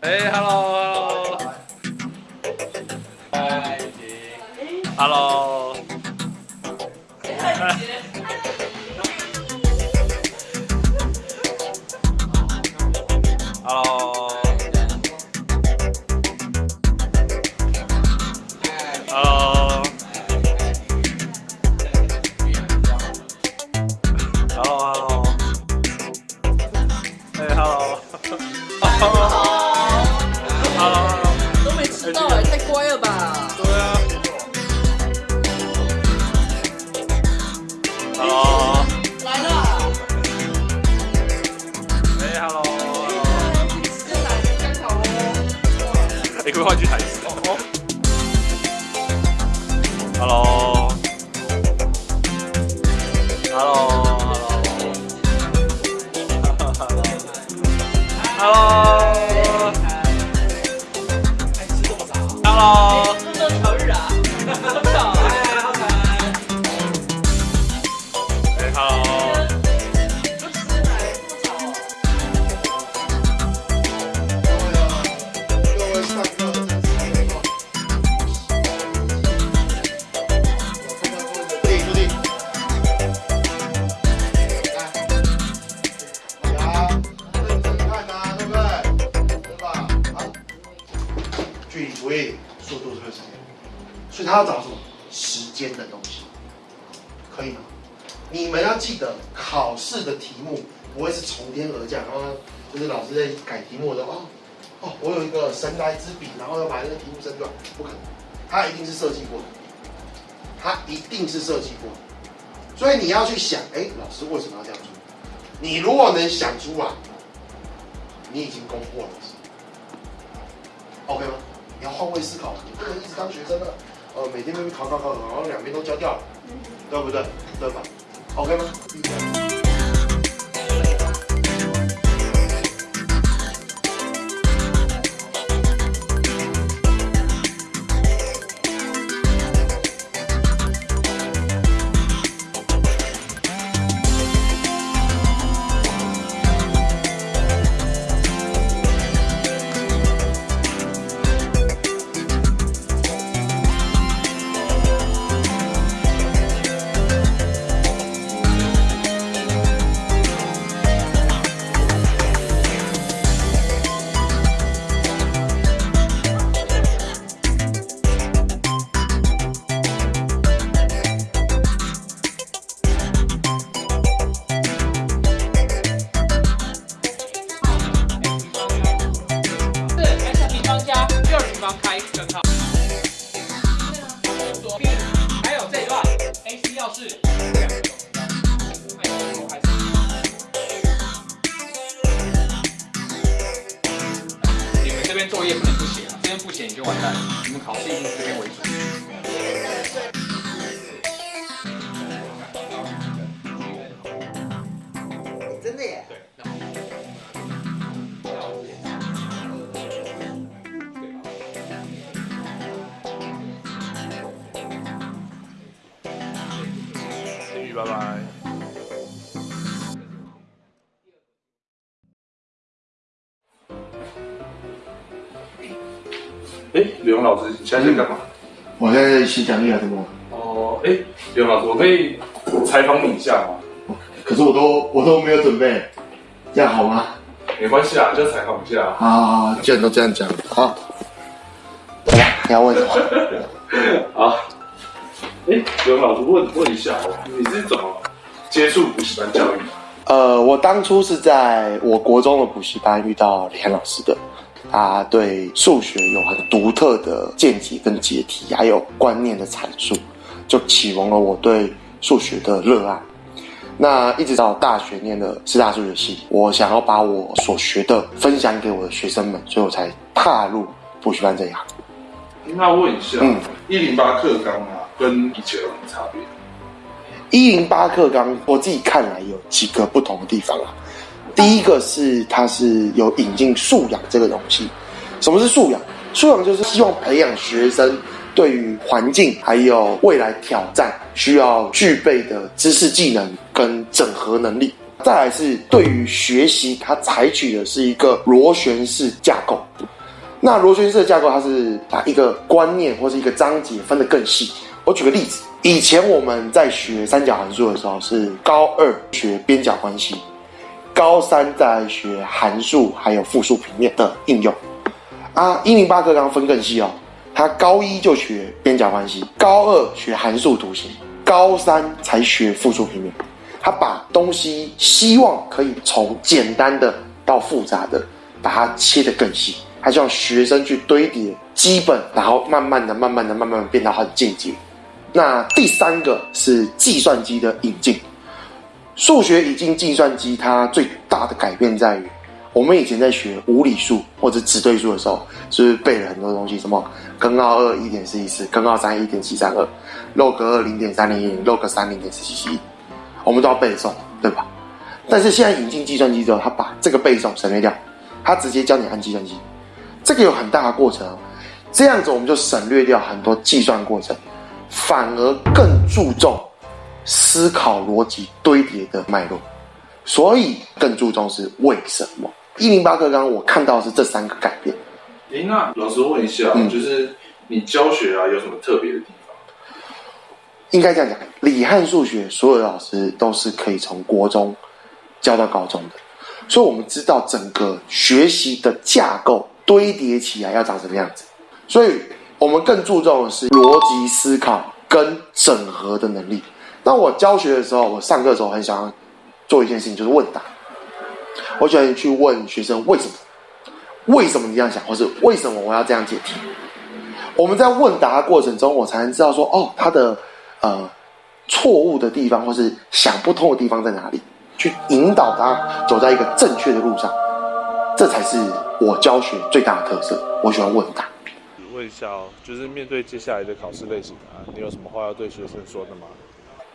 哎，hello，hello，嗨，hello，hello，hello，hello，hello，Hello。距离除以速度这个时间，所以他要找什么？时间的东西，可以吗？你们要记得，考试的题目不会是从天而降，然后，就是老师在改题目的时候，哦哦，我有一个神来之笔，然后要把那个题目生出来，不可能，他一定是设计过的，他一定是设计过的，所以你要去想，哎，老师为什么要这样做？你如果能想出来，你已经攻破了，OK 吗？你要换位思考，你不能一直当学生了，呃，每天那边考考考，然后两边都交掉了，对不对？对吧？OK 吗？就完蛋了。你们考试一定是这边为主。真的耶。雨，拜拜。刘勇老师，你现在在干嘛？我在写讲义啊，怎么？哦，哎，刘勇老师，我可以采访你一下吗？可是我都我都没有准备，这样好吗？没关系啊，就采访一下。好好好，既然都这样讲，好，来吧，你要问什么？好，哎，刘勇老师问问一下哦，你是怎么接触补习班教育的？呃，我当初是在我国中的补习班遇到李涵老师的，他对数学有很独特的见解跟解题，还有观念的阐述，就启蒙了我对数学的热爱。那一直到大学念的师大数学系，我想要把我所学的分享给我的学生们，所以我才踏入补习班这一行。那问一下嗯，一零八课纲啊，跟以前有什么差别？一零八课纲，我自己看来有几个不同的地方啊。第一个是它是有引进素养这个东西。什么是素养？素养就是希望培养学生对于环境还有未来挑战需要具备的知识技能跟整合能力。再来是对于学习，它采取的是一个螺旋式架构。那螺旋式架构，它是把一个观念或是一个章节分得更细。我举个例子，以前我们在学三角函数的时候，是高二学边角关系，高三在学函数还有复数平面的应用。啊，一零八课纲分更细哦，他高一就学边角关系，高二学函数图形，高三才学复数平面。他把东西希望可以从简单的到复杂的，把它切得更细。他希望学生去堆叠基本，然后慢慢的、慢慢的、慢慢的变到很进阶。那第三个是计算机的引进，数学引进计算机，它最大的改变在于，我们以前在学无理数或者指对数的时候，是不是背了很多东西？什么根号二一点四一四，根号三一点七三二，log 二零点三零零，log 三零点四七七，我们都要背诵，对吧？但是现在引进计算机之后，它把这个背诵省略掉，它直接教你按计算机，这个有很大的过程哦。这样子我们就省略掉很多计算过程。反而更注重思考逻辑堆叠的脉络，所以更注重是为什么？一零八课纲我看到是这三个改变。诶，那老师问一下，嗯就是你教学啊有什么特别的地方？应该这样讲，理汉数学所有的老师都是可以从国中教到高中的，所以我们知道整个学习的架构堆叠起来要长什么样子，所以我们更注重的是逻辑思考跟整合的能力。那我教学的时候，我上课的时候很想要做一件事情，就是问答。我喜欢去问学生为什么，为什么你这样想，或是为什么我要这样解题。我们在问答的过程中，我才能知道说，哦，他的呃错误的地方，或是想不通的地方在哪里，去引导他走在一个正确的路上。这才是我教学最大的特色。我喜欢问答。问一下哦，就是面对接下来的考试类型啊，你有什么话要对学生说的吗？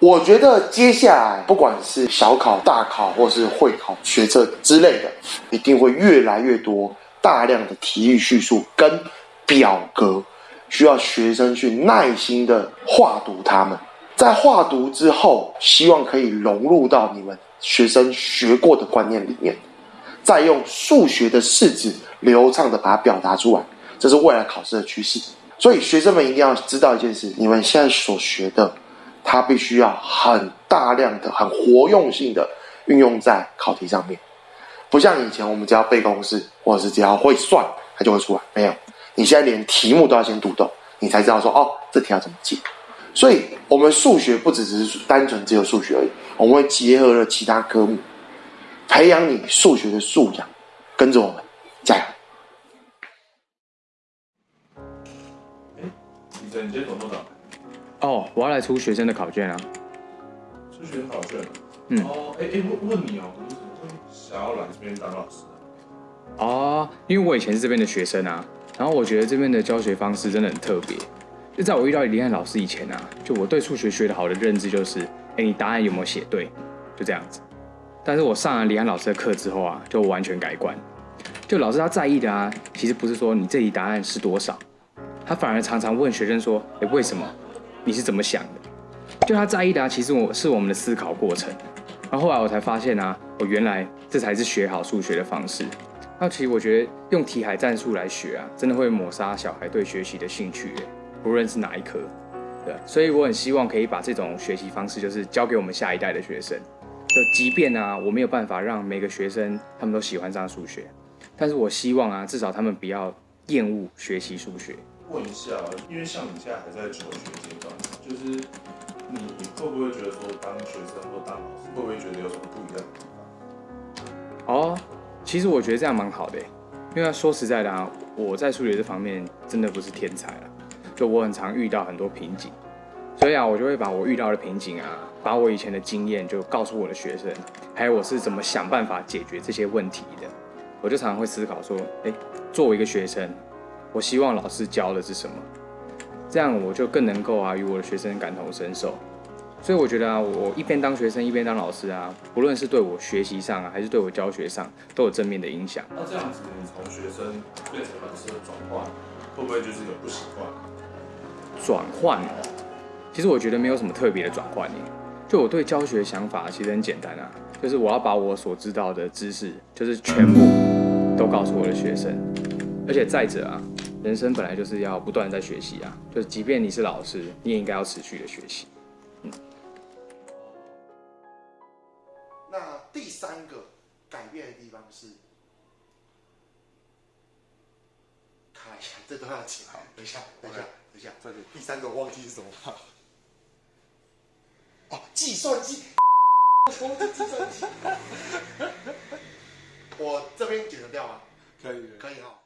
我觉得接下来不管是小考、大考，或是会考、学测之类的，一定会越来越多大量的题语叙述跟表格，需要学生去耐心的画读它们。在画读之后，希望可以融入到你们学生学过的观念里面，再用数学的式子流畅的把它表达出来，这是未来考试的趋势。所以学生们一定要知道一件事：你们现在所学的。它必须要很大量的、很活用性的运用在考题上面，不像以前我们只要背公式，或者是只要会算，它就会出来。没有，你现在连题目都要先读懂，你才知道说哦，这题要怎么解。所以，我们数学不只只是单纯只有数学而已，我们会结合了其他科目，培养你数学的素养。跟着我们，加油！哎，你今天怎么都打？哦，我要来出学生的考卷啊。数学考卷。嗯哦，哎哎，问问你哦，你怎么会想要来这边当老师啊？哦，因为我以前是这边的学生啊，然后我觉得这边的教学方式真的很特别。就在我遇到李汉老师以前啊，就我对数学学的好的认知就是，哎，你答案有没有写对，就这样子。但是我上了李安老师的课之后啊，就完全改观。就老师他在意的啊，其实不是说你这题答案是多少，他反而常常问学生说，哎，为什么？你是怎么想的？就他在意的，其实我是我们的思考过程。然后后来我才发现啊，我原来这才是学好数学的方式。那其实我觉得用题海战术来学啊，真的会抹杀小孩对学习的兴趣，不论是哪一科。对，所以我很希望可以把这种学习方式，就是教给我们下一代的学生。就即便啊，我没有办法让每个学生他们都喜欢上数学，但是我希望啊，至少他们不要厌恶学习数学。问一下，因为像你现在还在求学阶段，就是你会不会觉得说当学生或当老师，会不会觉得有什么不一样的地方？哦，其实我觉得这样蛮好的，因为说实在的啊，我在数学这方面真的不是天才了，就我很常遇到很多瓶颈，所以啊，我就会把我遇到的瓶颈啊，把我以前的经验就告诉我的学生，还有我是怎么想办法解决这些问题的。我就常常会思考说，哎，作为一个学生，我希望老师教的是什么，这样我就更能够啊与我的学生感同身受。所以我觉得啊，我一边当学生一边当老师啊，不论是对我学习上啊，还是对我教学上，都有正面的影响。那这样子，你从学生变成老师的转换，会不会就是有不习惯？转换哦，其实我觉得没有什么特别的转换耶。就我对教学想法其实很简单啊，就是我要把我所知道的知识，就是全部都告诉我的学生。而且再者啊，人生本来就是要不断在学习啊，就是即便你是老师，你也应该要持续的学习。那第三个改变的地方是，看一下，这都要记好。等一下，等一下，等一下，这里第三个我忘记是什么了。哦，计算机。我忘记计算机。我这边剪得掉吗？可以。可以哈。